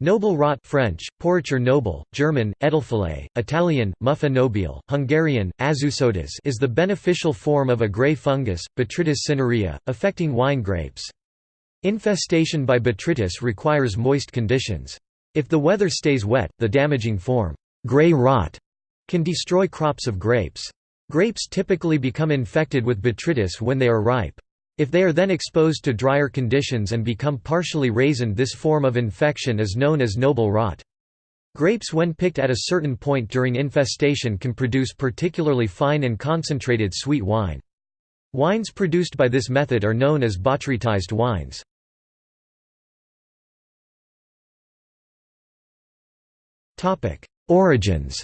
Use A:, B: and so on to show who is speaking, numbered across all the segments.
A: Noble rot French, Pourriture noble, German, Edelfäule, Italian, Muffa nobile, Hungarian, aszúsodás is the beneficial form of a gray fungus, Botrytis cinerea, affecting wine grapes. Infestation by botrytis requires moist conditions. If the weather stays wet, the damaging form, gray rot, can destroy crops of grapes. Grapes typically become infected with botrytis when they are ripe. If they are then exposed to drier conditions and become partially raisined this form of infection is known as noble rot. Grapes when picked at a certain point during infestation can produce particularly fine and concentrated sweet wine. Wines produced by this method are known as botrytized wines. Origins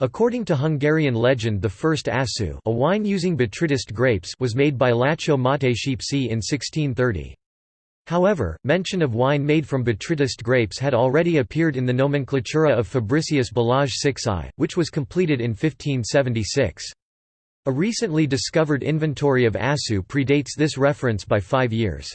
A: According to Hungarian legend the first aszú a wine using botrytis grapes was made by László Mátyás in 1630. However, mention of wine made from botrytis grapes had already appeared in the nomenclatura of Fabricius Balázs Szikszay, which was completed in 1576. A recently discovered inventory of aszú predates this reference by five years.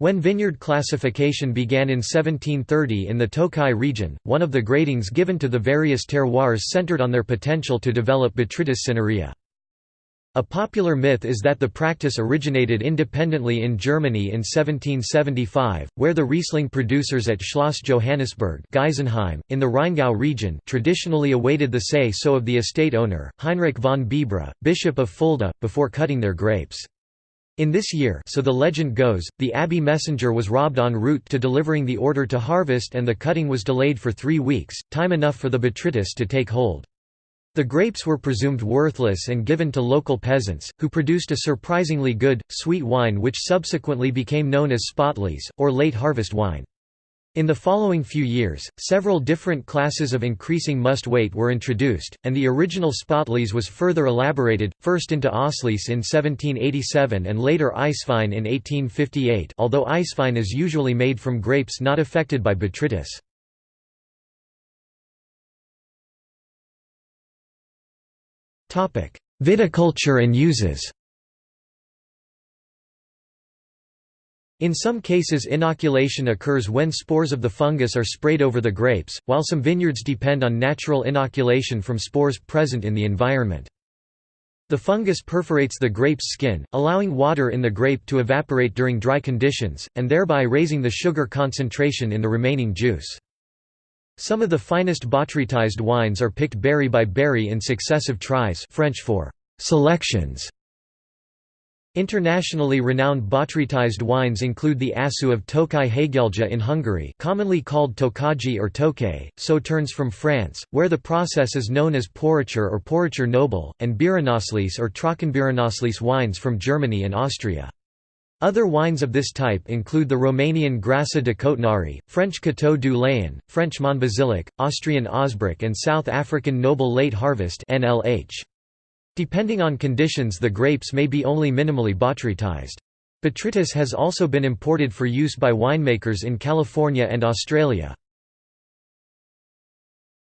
A: When vineyard classification began in 1730 in the Tokaj region, one of the gradings given to the various terroirs centered on their potential to develop Botrytis cinerea. A popular myth is that the practice originated independently in Germany in 1775, where the Riesling producers at Schloss Johannisberg Geisenheim, in the Rheingau region traditionally awaited the say-so of the estate owner, Heinrich von Bibra, Bishop of Fulda, before cutting their grapes. In this year so the legend goes, the abbey messenger was robbed en route to delivering the order to harvest and the cutting was delayed for three weeks, time enough for the botrytis to take hold. The grapes were presumed worthless and given to local peasants, who produced a surprisingly good, sweet wine which subsequently became known as Spätlese, or late harvest wine. In the following few years, several different classes of increasing must weight were introduced, and the original Spätlese was further elaborated, first into Auslese in 1787 and later Eiswein in 1858 although Eiswein is usually made from grapes not affected by botrytis. Viticulture and uses In some cases inoculation occurs when spores of the fungus are sprayed over the grapes, while some vineyards depend on natural inoculation from spores present in the environment. The fungus perforates the grape's skin, allowing water in the grape to evaporate during dry conditions, and thereby raising the sugar concentration in the remaining juice. Some of the finest botrytized wines are picked berry by berry in successive tries French for selections Internationally renowned botrytized wines include the Aszú of Tokaj Hegyalja in Hungary commonly called Tokaji or Tokay, Sauternes from France, where the process is known as Pourriture or Pourriture Noble, and Beerenauslese or Trockenbeerenauslese wines from Germany and Austria. Other wines of this type include the Romanian Grasă de Cotnari, French Coteaux du Layon, French Monbazillac, Austrian Ausbruch and South African Noble Late Harvest NLH. Depending on conditions the grapes may be only minimally botrytized. Botrytis has also been imported for use by winemakers in California and Australia.